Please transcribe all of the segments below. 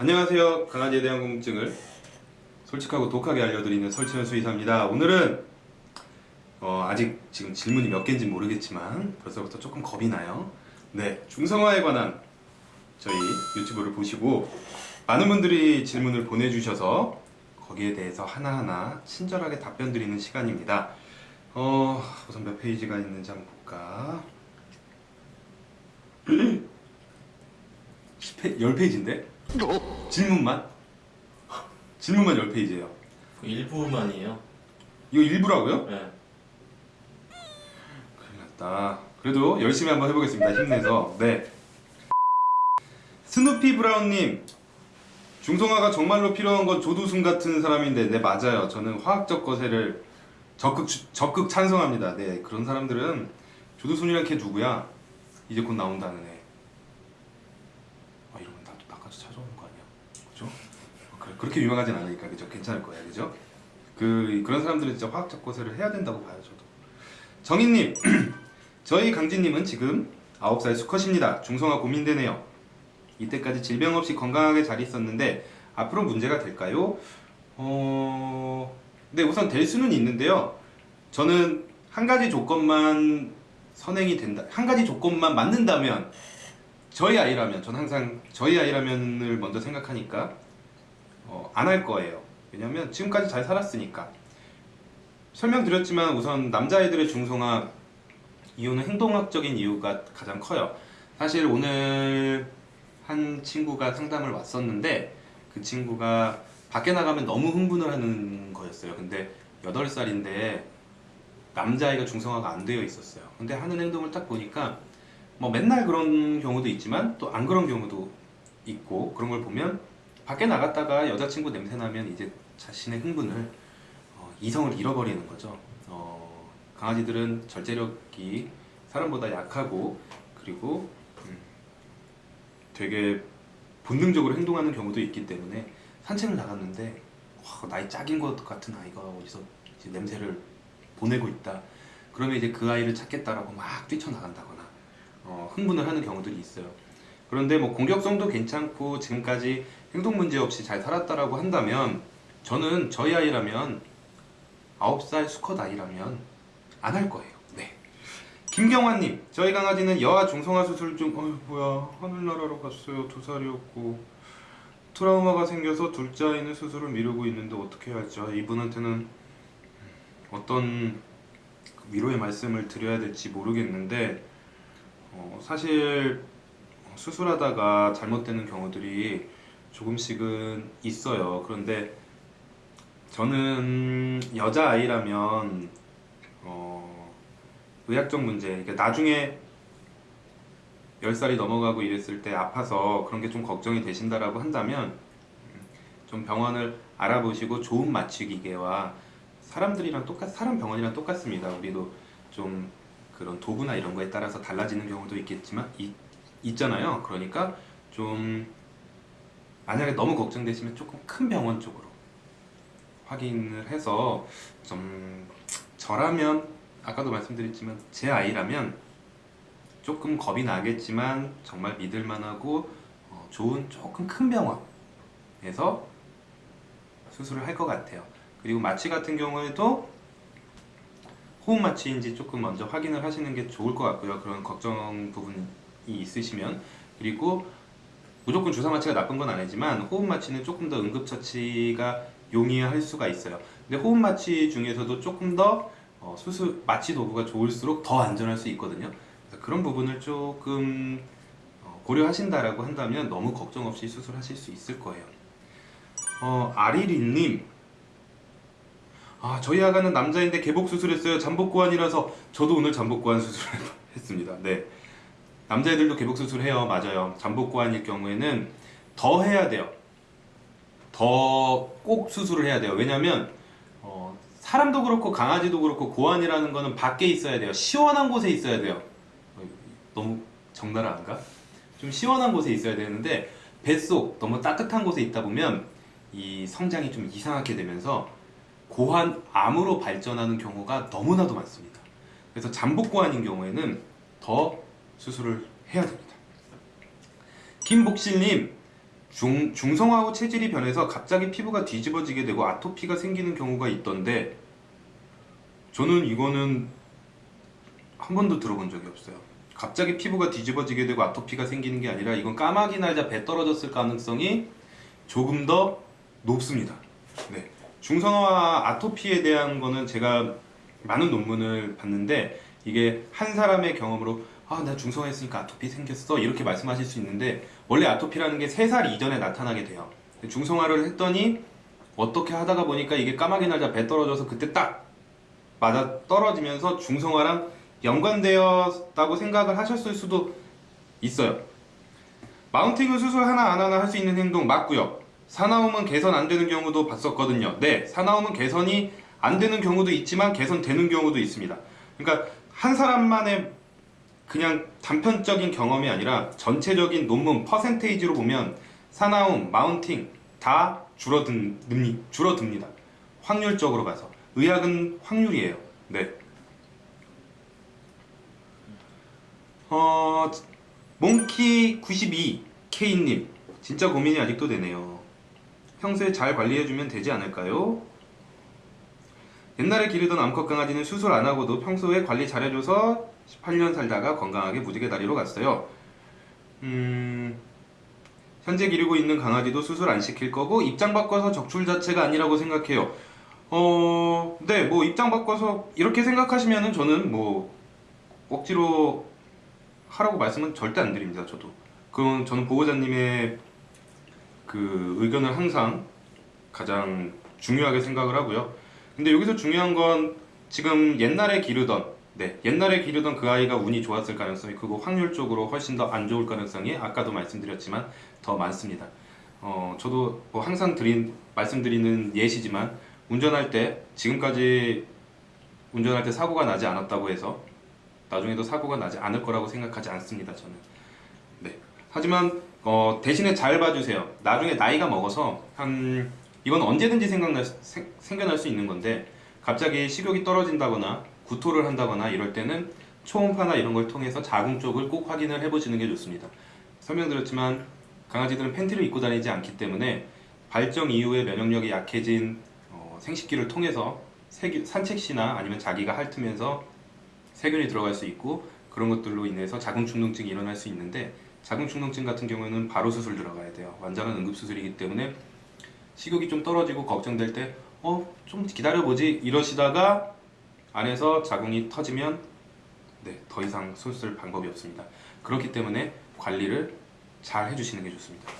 안녕하세요. 강아지에 대한 궁금증을 솔직하고 독하게 알려드리는 설치현 수의사입니다. 오늘은 어, 아직 지금 질문이 몇 개인지 모르겠지만 벌써부터 조금 겁이 나요. 네, 중성화에 관한 저희 유튜브를 보시고 많은 분들이 질문을 보내주셔서 거기에 대해서 하나하나 친절하게 답변 드리는 시간입니다. 어, 우선 몇 페이지가 있는지 한번 볼까? 10페, 10페이지인데? 질문만? 질문만 10페이지예요. 일부만이에요. 이거 일부라고요? 네. 큰일 났다. 그래도 열심히 한번 해보겠습니다. 힘내서. 네. 스누피 브라운님. 중성화가 정말로 필요한 건 조두순 같은 사람인데, 네, 맞아요. 저는 화학적 거세를 적극, 주- 적극 찬성합니다. 네, 그런 사람들은 조두순이란 걔 누구야? 이제 곧 나온다는 애. 아, 이러면 나도 나까지 찾아오는 거 아니야? 그죠? 어, 그렇게 유명하진 않으니까, 그죠? 괜찮을 거야, 그죠? 그, 그런 사람들은 진짜 화학적 거세를 해야 된다고 봐요, 저도. 정인님, 저희 강진님은 지금 9살 수컷입니다. 중성화 고민되네요. 이때까지 질병 없이 건강하게 잘 있었는데 앞으로 문제가 될까요? 어... 네, 우선 될 수는 있는데요. 저는 한 가지 조건만 선행이 된다. 한 가지 조건만 맞는다면 저희 아이라면 전 항상 저희 아이라면을 먼저 생각하니까 어, 안 할 거예요. 왜냐면 지금까지 잘 살았으니까. 설명드렸지만 우선 남자아이들의 중성화 이유는 행동학적인 이유가 가장 커요. 사실 오늘 한 친구가 상담을 왔었는데 그 친구가 밖에 나가면 너무 흥분을 하는 거였어요. 근데 8살인데 남자아이가 중성화가 안 되어 있었어요. 근데 하는 행동을 딱 보니까 뭐 맨날 그런 경우도 있지만 또 안 그런 경우도 있고 그런 걸 보면 밖에 나갔다가 여자친구 냄새 나면 이제 자신의 흥분을 어, 이성을 잃어버리는 거죠. 어, 강아지들은 절제력이 사람보다 약하고 그리고 음, 되게 본능적으로 행동하는 경우도 있기 때문에 산책을 나갔는데 와, 나이 짝인 것 같은 아이가 어디서 냄새를 보내고 있다. 그러면 이제 그 아이를 찾겠다라고 막 뛰쳐나간다거나 어, 흥분을 하는 경우들이 있어요. 그런데 뭐 공격성도 괜찮고 지금까지 행동 문제 없이 잘 살았다라고 한다면 저는 저희 아이라면 9살 수컷 아이라면 안 할 거예요. 네. 김경환님, 저희 강아지는 여아 중성화 수술 중, 어휴, 뭐야, 하늘나라로 갔어요. 두 살이었고. 트라우마가 생겨서 둘째 아이는 수술을 미루고 있는데 어떻게 해야 할지. 아, 이분한테는 어떤 위로의 말씀을 드려야 될지 모르겠는데, 어, 사실 수술하다가 잘못되는 경우들이 조금씩은 있어요. 그런데 저는 여자 아이라면 어, 의학적 문제, 그러니까 나중에 10살이 넘어가고 이랬을 때 아파서 그런 게 좀 걱정이 되신다라고 한다면 음, 좀 병원을 알아보시고 좋은 마취 기계와 사람들이랑 똑같 사람 병원이랑 똑같습니다. 우리도 좀 그런 도구나 이런 거에 따라서 달라지는 경우도 있겠지만 이, 있잖아요. 그러니까 좀 만약에 너무 걱정되시면 조금 큰 병원 쪽으로 확인을 해서 좀 저라면 아까도 말씀드렸지만 제 아이라면 조금 겁이 나겠지만 정말 믿을만하고 어, 좋은 조금 큰 병원에서 수술을 할 것 같아요. 그리고 마취 같은 경우에도 호흡 마취인지 조금 먼저 확인을 하시는 게 좋을 것 같고요. 그런 걱정 부분이 있으시면 그리고 무조건 주사 마취가 나쁜 건 아니지만 호흡 마취는 조금 더 응급 처치가 용이할 수가 있어요. 근데 호흡 마취 중에서도 조금 더 어, 수술 마취 도구가 좋을수록 더 안전할 수 있거든요. 그런 부분을 조금 어, 고려하신다라고 한다면 너무 걱정 없이 수술하실 수 있을 거예요. 어, 아리리님, 아 저희 아가는 남자인데 개복 수술했어요. 잠복 고환이라서 저도 오늘 잠복 고환 수술을 했습니다. 네, 남자애들도 개복 수술 해요. 맞아요. 잠복 고환일 경우에는 더 해야 돼요. 더 꼭 수술을 해야 돼요. 왜냐면 어, 사람도 그렇고 강아지도 그렇고 고환이라는 거는 밖에 있어야 돼요. 시원한 곳에 있어야 돼요. 어, 너무 적나라한가? 좀 시원한 곳에 있어야 되는데 뱃속 너무 따뜻한 곳에 있다 보면 이 성장이 좀 이상하게 되면서 고환 암으로 발전하는 경우가 너무나도 많습니다. 그래서 잠복 고환인 경우에는 더 수술을 해야 됩니다. 김복실님 중, 중성화 후 체질이 변해서 갑자기 피부가 뒤집어지게 되고 아토피가 생기는 경우가 있던데 저는 이거는 한 번도 들어본 적이 없어요. 갑자기 피부가 뒤집어지게 되고 아토피가 생기는 게 아니라 이건 까마귀 날자 배 떨어졌을 가능성이 조금 더 높습니다. 네. 중성화 아토피에 대한 거는 제가 많은 논문을 봤는데 이게 한 사람의 경험으로 아, 나 중성화했으니까 아토피 생겼어. 이렇게 말씀하실 수 있는데 원래 아토피라는 게 3살 이전에 나타나게 돼요. 중성화를 했더니 어떻게 하다가 보니까 이게 까마귀 날자 배 떨어져서 그때 딱 맞아 떨어지면서 중성화랑 연관되었다고 생각을 하셨을 수도 있어요. 마운팅은 수술 하나 안 하나 할 수 있는 행동 맞고요. 사나움은 개선 안 되는 경우도 봤었거든요. 네, 사나움은 개선이 안 되는 경우도 있지만 개선되는 경우도 있습니다. 그러니까 한 사람만의 그냥 단편적인 경험이 아니라 전체적인 논문 퍼센테이지로 보면 사나움, 마운팅 다 줄어듭니, 줄어듭니다. 확률적으로 봐서 의학은 확률이에요. 네. 어, 몽키 92 K님 진짜 고민이 아직도 되네요. 평소에 잘 관리해주면 되지 않을까요? 옛날에 기르던 암컷 강아지는 수술 안 하고도 평소에 관리 잘해줘서 18년 살다가 건강하게 무지개 다리로 갔어요. 음, 현재 기르고 있는 강아지도 수술 안 시킬 거고 입장 바꿔서 적출 자체가 아니라고 생각해요. 어, 네, 뭐 입장 바꿔서 이렇게 생각하시면은 저는 뭐 억지로 하라고 말씀은 절대 안 드립니다. 저도. 그건 저는 보호자님의 그 의견을 항상 가장 중요하게 생각을 하고요. 근데 여기서 중요한 건 지금 옛날에 기르던 네 옛날에 기르던 그 아이가 운이 좋았을 가능성이 크고 확률적으로 훨씬 더 안 좋을 가능성이 아까도 말씀드렸지만 더 많습니다. 어 저도 뭐 항상 드린 말씀드리는 예시지만 운전할 때 지금까지 운전할 때 사고가 나지 않았다고 해서 나중에도 사고가 나지 않을 거라고 생각하지 않습니다. 저는 네 하지만 어, 대신에 잘 봐주세요. 나중에 나이가 먹어서 한 이건 언제든지 생각날 수- 생, 생겨날 수 있는 건데 갑자기 식욕이 떨어진다거나 구토를 한다거나 이럴 때는 초음파나 이런 걸 통해서 자궁 쪽을 꼭 확인을 해보시는 게 좋습니다. 설명드렸지만 강아지들은 팬티를 입고 다니지 않기 때문에 발정 이후에 면역력이 약해진 어, 생식기를 통해서 세균, 산책시나 아니면 자기가 핥으면서 세균이 들어갈 수 있고 그런 것들로 인해서 자궁 충동증이 일어날 수 있는데 자궁 충동증 같은 경우에는 바로 수술 들어가야 돼요. 완전한 응급 수술이기 때문에 식욕이 좀 떨어지고 걱정될 때 어 좀 기다려보지 이러시다가 안에서 자궁이 터지면 네 더 이상 수술 방법이 없습니다. 그렇기 때문에 관리를 잘 해주시는 게 좋습니다.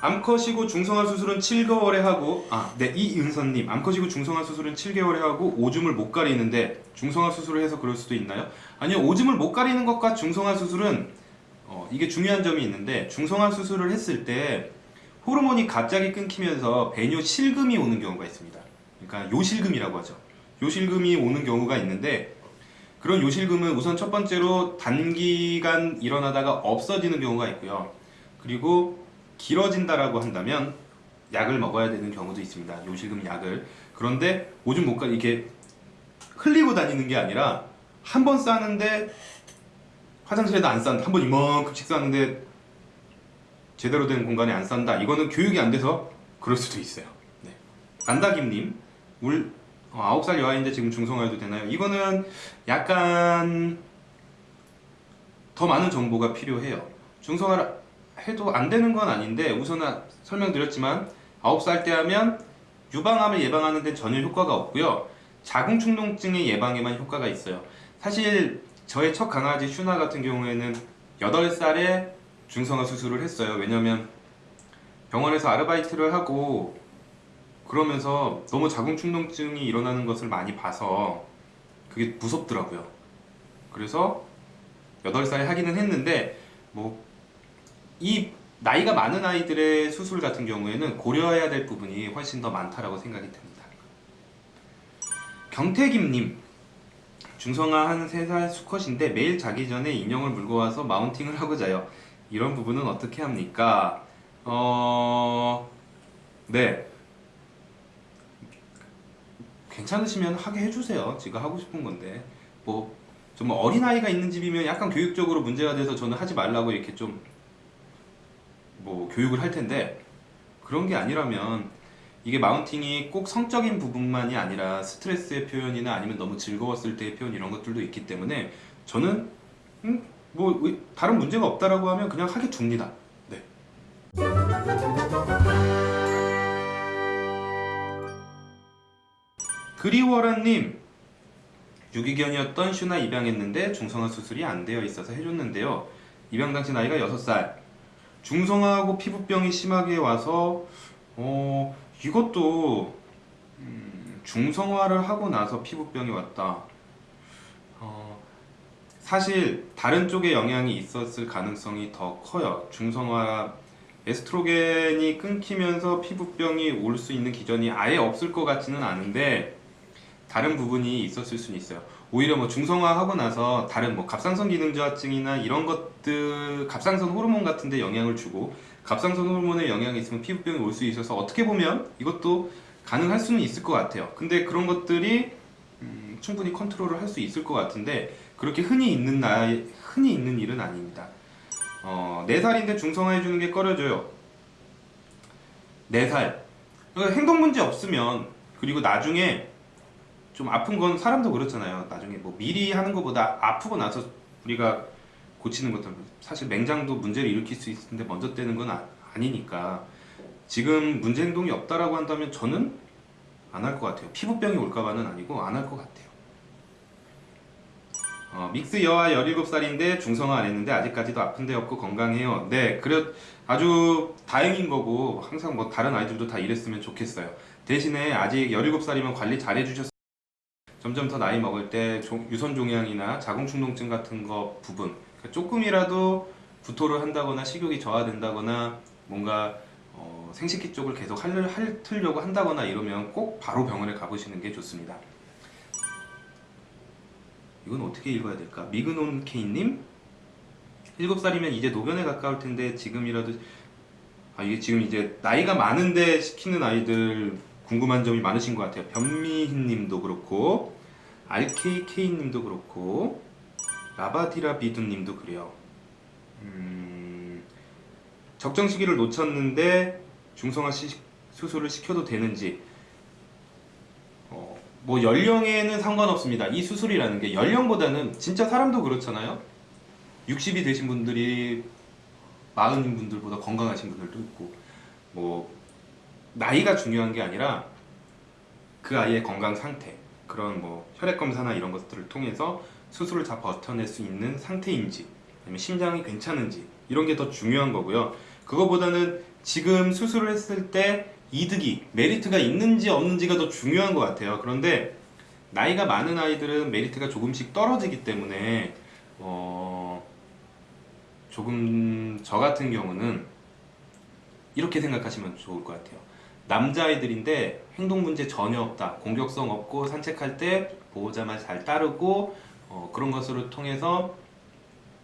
암컷이고 중성화 수술은 7개월에 하고 아 네 이은선님 암컷이고 중성화 수술은 7개월에 하고 오줌을 못 가리는데 중성화 수술을 해서 그럴 수도 있나요? 아니요 오줌을 못 가리는 것과 중성화 수술은 어, 이게 중요한 점이 있는데 중성화 수술을 했을 때 호르몬이 갑자기 끊기면서 배뇨 실금이 오는 경우가 있습니다. 그러니까 요실금이라고 하죠. 요실금이 오는 경우가 있는데 그런 요실금은 우선 첫 번째로 단기간 일어나다가 없어지는 경우가 있고요. 그리고 길어진다라고 한다면 약을 먹어야 되는 경우도 있습니다. 요실금 약을. 그런데 오줌 못 가, 이게 흘리고 다니는 게 아니라 한 번 싸는데 화장실에도 안 싼다. 한 번 이만큼씩 싸는데 제대로 된 공간에 안 싼다. 이거는 교육이 안 돼서 그럴 수도 있어요. 네. 안다김님, 울 어, 9살 여아인데 지금 중성화해도 되나요? 이거는 약간 더 많은 정보가 필요해요. 중성화를 해도 안 되는 건 아닌데 우선 설명드렸지만 9살 때 하면 유방암을 예방하는 데 전혀 효과가 없고요. 자궁 충동증의 예방에만 효과가 있어요. 사실 저의 첫 강아지 슈나 같은 경우에는 8살에 중성화 수술을 했어요. 왜냐면 병원에서 아르바이트를 하고 그러면서 너무 자궁 충동증이 일어나는 것을 많이 봐서 그게 무섭더라고요. 그래서 8살에 하기는 했는데 뭐 이 나이가 많은 아이들의 수술 같은 경우에는 고려해야 될 부분이 훨씬 더 많다라고 생각이 듭니다. 경태김님 중성화 한 3살 수컷인데 매일 자기 전에 인형을 물고 와서 마운팅을 하고 자요. 이런 부분은 어떻게 합니까? 어... 네. 괜찮으시면 하게 해주세요. 제가 하고 싶은 건데. 뭐, 좀 어린아이가 있는 집이면 약간 교육적으로 문제가 돼서 저는 하지 말라고 이렇게 좀 뭐 교육을 할 텐데 그런 게 아니라면 이게 마운팅이 꼭 성적인 부분만이 아니라 스트레스의 표현이나 아니면 너무 즐거웠을 때의 표현 이런 것들도 있기 때문에 저는 음, 뭐 의- 다른 문제가 없다라고 하면 그냥 하게 둡니다. 네. 그리워라님 유기견이었던 슈나 입양했는데 중성화 수술이 안 되어 있어서 해줬는데요. 입양 당시 나이가 6살. 중성화하고 피부병이 심하게 와서 어 이것도 음, 중성화를 하고 나서 피부병이 왔다. 어, 사실 다른 쪽에 영향이 있었을 가능성이 더 커요. 중성화 에스트로겐이 끊기면서 피부병이 올 수 있는 기전이 아예 없을 것 같지는 않은데 다른 부분이 있었을 수는 있어요. 오히려 뭐 중성화하고 나서 다른 뭐 갑상선 기능 저하증이나 이런 것들 갑상선 호르몬 같은 데 영향을 주고 갑상선 호르몬에 영향이 있으면 피부병이 올 수 있어서 어떻게 보면 이것도 가능할 수는 있을 것 같아요. 근데 그런 것들이 음, 충분히 컨트롤을 할 수 있을 것 같은데 그렇게 흔히 있는 나이 흔히 있는 일은 아닙니다. 어, 4살인데 중성화해 주는 게 꺼려져요. 4살. 그러니까 행동 문제 없으면 그리고 나중에 좀 아픈 건 사람도 그렇잖아요. 나중에 뭐 미리 하는 것보다 아프고 나서 우리가 고치는 것들 사실 맹장도 문제를 일으킬 수 있는데 먼저 떼는 건 아, 아니니까 지금 문제 행동이 없다라고 한다면 저는 안 할 것 같아요. 피부병이 올까봐는 아니고 안 할 것 같아요. 어, 믹스 여아 17살인데 중성화 안 했는데 아직까지도 아픈 데 없고 건강해요. 네, 그래 아주 다행인 거고 항상 뭐 다른 아이들도 다 이랬으면 좋겠어요. 대신에 아직 17살이면 관리 잘 해주셨 점점 더 나이 먹을 때 종- 유선 종양이나 자궁 충동증 같은 거 부분 그러니까 조금이라도 구토를 한다거나 식욕이 저하된다거나 뭔가 어, 생식기 쪽을 계속 할, 핥으려고 한다거나 이러면 꼭 바로 병원에 가보시는 게 좋습니다. 이건 어떻게 읽어야 될까? 미그논 케이님 7살이면 이제 노견에 가까울 텐데 지금이라도 아 이게 지금 이제 나이가 많은데 시키는 아이들 궁금한 점이 많으신 것 같아요. 변미희 님도 그렇고 RKK 님도 그렇고 라바디라 비두 님도 그래요. 음, 적정 시기를 놓쳤는데 중성화 시, 수술을 시켜도 되는지 어, 뭐 연령에는 상관없습니다. 이 수술이라는 게 연령보다는 진짜 사람도 그렇잖아요. 60이 되신 분들이 마흔인 분들보다 건강하신 분들도 있고 뭐 나이가 중요한 게 아니라 그 아이의 건강 상태 그런 뭐 혈액 검사나 이런 것들을 통해서 수술을 다 버텨낼 수 있는 상태인지 아니면 심장이 괜찮은지 이런 게 더 중요한 거고요. 그거보다는 지금 수술을 했을 때 이득이 메리트가 있는지 없는지가 더 중요한 것 같아요. 그런데 나이가 많은 아이들은 메리트가 조금씩 떨어지기 때문에 어, 조금 저 같은 경우는 이렇게 생각하시면 좋을 것 같아요. 남자아이들인데 행동 문제 전혀 없다. 공격성 없고 산책할 때 보호자만 잘 따르고 어, 그런 것을 통해서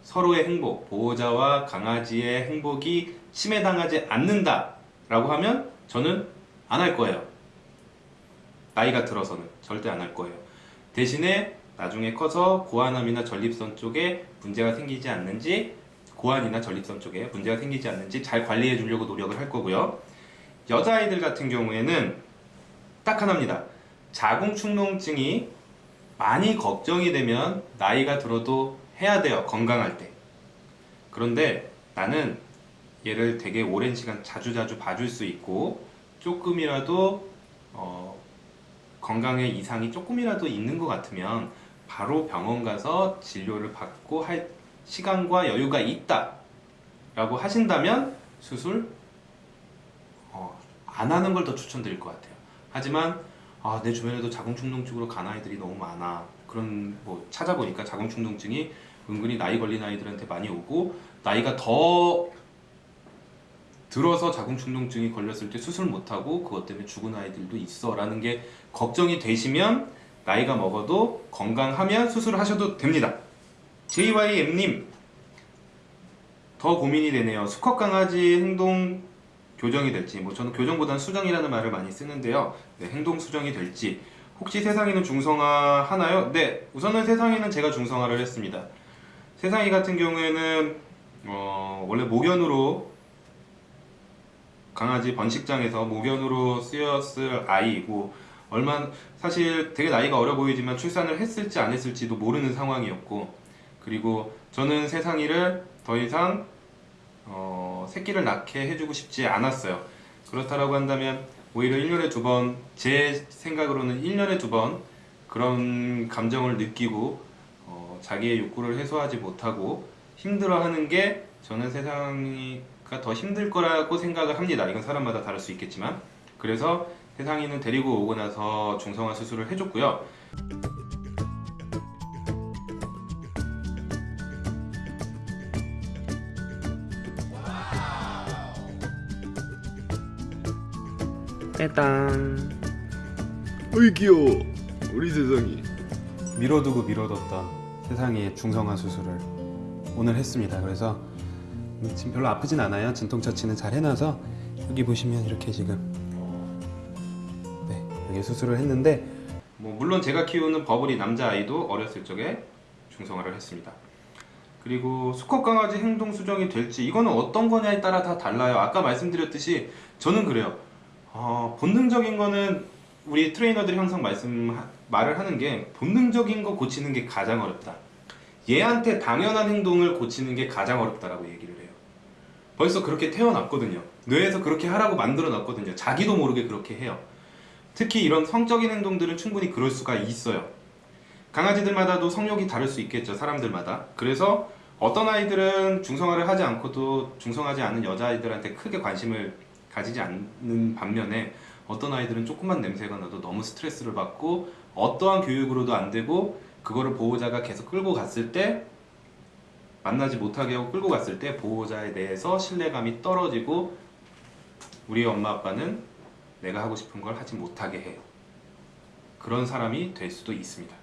서로의 행복, 보호자와 강아지의 행복이 침해당하지 않는다 라고 하면 저는 안 할 거예요. 나이가 들어서는 절대 안 할 거예요. 대신에 나중에 커서 고환암이나 전립선 쪽에 문제가 생기지 않는지 고환이나 전립선 쪽에 문제가 생기지 않는지 잘 관리해 주려고 노력을 할 거고요. 여자아이들 같은 경우에는 딱 하나입니다. 자궁충동증이 많이 걱정이 되면 나이가 들어도 해야 돼요. 건강할 때. 그런데 나는 얘를 되게 오랜 시간 자주자주 봐줄 수 있고 조금이라도 어, 건강에 이상이 조금이라도 있는 것 같으면 바로 병원 가서 진료를 받고 할 시간과 여유가 있다 라고 하신다면 수술 어, 안 하는 걸 더 추천드릴 것 같아요. 하지만 아, 내 주변에도 자궁충동증으로 간 아이들이 너무 많아. 그런 뭐 찾아보니까 자궁충동증이 은근히 나이 걸린 아이들한테 많이 오고 나이가 더 들어서 자궁충동증이 걸렸을 때 수술 못하고 그것 때문에 죽은 아이들도 있어 라는 게 걱정이 되시면 나이가 먹어도 건강하면 수술하셔도 됩니다. JYM님 더 고민이 되네요. 수컷 강아지 행동 교정이 될지 뭐 저는 교정보다는 수정이라는 말을 많이 쓰는데요. 네, 행동 수정이 될지. 혹시 세상에는 중성화 하나요? 네 우선은 세상에는 제가 중성화를 했습니다. 세상이 같은 경우에는 어, 원래 목연으로 강아지 번식장에서 모견으로 쓰였을 아이이고 얼마 사실 되게 나이가 어려 보이지만 출산을 했을지 안 했을지도 모르는 상황이었고 그리고 저는 세상이를 더 이상 어, 새끼를 낳게 해주고 싶지 않았어요. 그렇다라고 한다면 오히려 1년에 두 번, 제 생각으로는 1년에 두 번 그런 감정을 느끼고 어, 자기의 욕구를 해소하지 못하고 힘들어하는 게 저는 세상이가 더 힘들 거라고 생각을 합니다. 이건 사람마다 다를 수 있겠지만 그래서 세상이는 데리고 오고 나서 중성화 수술을 해줬고요. 따당 어이 귀여워 우리 세상이 미뤄두고 미뤄뒀던 세상의 중성화 수술을 오늘 했습니다. 그래서 지금 별로 아프진 않아요. 진통 처치는 잘 해놔서 여기 보시면 이렇게 지금 네 여기 수술을 했는데 뭐 물론 제가 키우는 버블이 남자 아이도 어렸을 적에 중성화를 했습니다. 그리고 수컷 강아지 행동 수정이 될지 이거는 어떤 거냐에 따라 다 달라요. 아까 말씀드렸듯이 저는 그래요. 어, 본능적인 거는 우리 트레이너들이 항상 말씀 말을 하는 게 본능적인 거 고치는 게 가장 어렵다. 얘한테 당연한 행동을 고치는 게 가장 어렵다라고 얘기를 해요. 벌써 그렇게 태어났거든요. 뇌에서 그렇게 하라고 만들어 놨거든요. 자기도 모르게 그렇게 해요. 특히 이런 성적인 행동들은 충분히 그럴 수가 있어요. 강아지들마다도 성욕이 다를 수 있겠죠. 사람들마다. 그래서 어떤 아이들은 중성화를 하지 않고도 중성하지 않은 여자아이들한테 크게 관심을 가지지 않는 반면에 어떤 아이들은 조금만 냄새가 나도 너무 스트레스를 받고 어떠한 교육으로도 안 되고 그거를 보호자가 계속 끌고 갔을 때 만나지 못하게 하고 끌고 갔을 때 보호자에 대해서 신뢰감이 떨어지고 우리 엄마 아빠는 내가 하고 싶은 걸 하지 못하게 해요. 그런 사람이 될 수도 있습니다.